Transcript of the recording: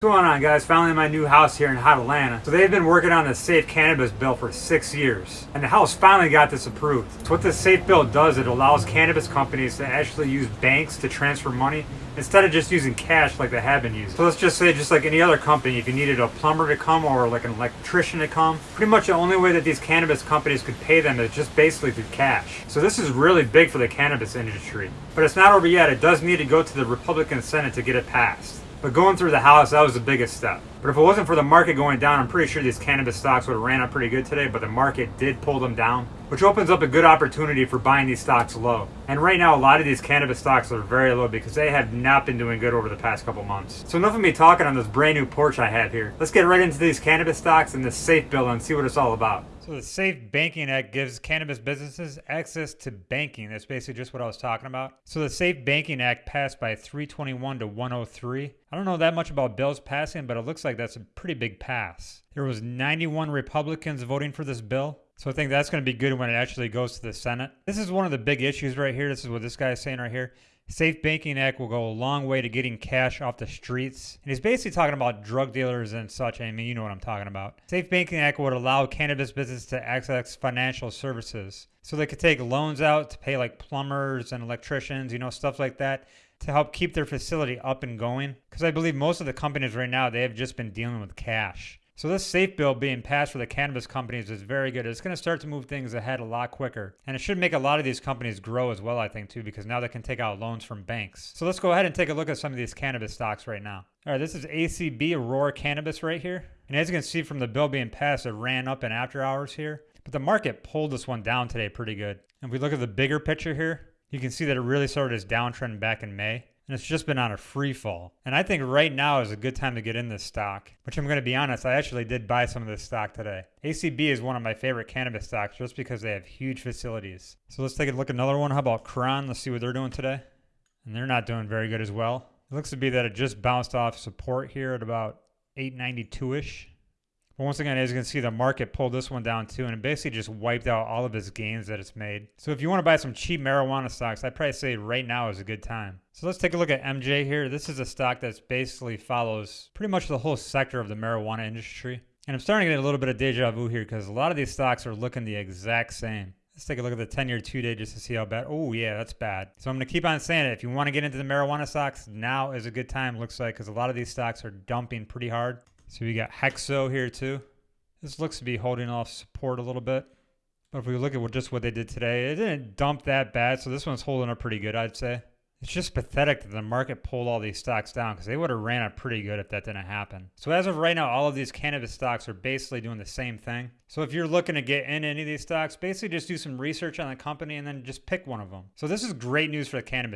What's going on guys? Finally my new house here in Hot Atlanta. So they've been working on the safe cannabis bill for six years. And the House finally got this approved. So what the safe bill does, it allows cannabis companies to actually use banks to transfer money instead of just using cash like they have been using. So let's just say just like any other company, if you needed a plumber to come or like an electrician to come, pretty much the only way that these cannabis companies could pay them is just basically through cash. So this is really big for the cannabis industry. But it's not over yet. It does need to go to the Republican Senate to get it passed. But going through the house, that was the biggest step. But if it wasn't for the market going down, I'm pretty sure these cannabis stocks would have ran up pretty good today, but the market did pull them down, which opens up a good opportunity for buying these stocks low. And right now, a lot of these cannabis stocks are very low because they have not been doing good over the past couple months. So enough of me talking on this brand new porch I have here. Let's get right into these cannabis stocks and this safe bill and see what it's all about. So the Safe Banking Act gives cannabis businesses access to banking. That's basically just what I was talking about. So the Safe Banking Act passed by 321 to 103. I don't know that much about bills passing, but it looks like that's a pretty big pass. There was 91 Republicans voting for this bill. So I think that's going to be good when it actually goes to the Senate. This is one of the big issues right here. This is what this guy is saying right here. Safe Banking Act will go a long way to getting cash off the streets. And he's basically talking about drug dealers and such. I mean, you know what I'm talking about. Safe Banking Act would allow cannabis business to access financial services. So they could take loans out to pay like plumbers and electricians, you know, stuff like that to help keep their facility up and going. Because I believe most of the companies right now, they have just been dealing with cash. So this safe bill being passed for the cannabis companies is very good. It's going to start to move things ahead a lot quicker. And it should make a lot of these companies grow as well, I think, too, because now they can take out loans from banks. So let's go ahead and take a look at some of these cannabis stocks right now. All right, this is ACB Aurora Cannabis right here. And as you can see from the bill being passed, it ran up in after hours here. But the market pulled this one down today pretty good. And if we look at the bigger picture here, you can see that it really started its downtrend back in May and it's just been on a free fall. And I think right now is a good time to get in this stock, which I'm going to be honest, I actually did buy some of this stock today. ACB is one of my favorite cannabis stocks just because they have huge facilities. So let's take a look at another one. How about Crown? Let's see what they're doing today. And they're not doing very good as well. It looks to be that it just bounced off support here at about 892-ish. But once again, as you can see, the market pulled this one down too, and it basically just wiped out all of its gains that it's made. So if you want to buy some cheap marijuana stocks, I'd probably say right now is a good time. So let's take a look at MJ here. This is a stock that basically follows pretty much the whole sector of the marijuana industry. And I'm starting to get a little bit of deja vu here because a lot of these stocks are looking the exact same. Let's take a look at the 10-year two-day just to see how bad. Oh, yeah, that's bad. So I'm going to keep on saying it. If you want to get into the marijuana stocks, now is a good time, looks like, because a lot of these stocks are dumping pretty hard. So we got Hexo here too. This looks to be holding off support a little bit. But if we look at what, just what they did today, it didn't dump that bad. So this one's holding up pretty good, I'd say. It's just pathetic that the market pulled all these stocks down because they would have ran it pretty good if that didn't happen. So as of right now, all of these cannabis stocks are basically doing the same thing. So if you're looking to get in any of these stocks, basically just do some research on the company and then just pick one of them. So this is great news for the cannabis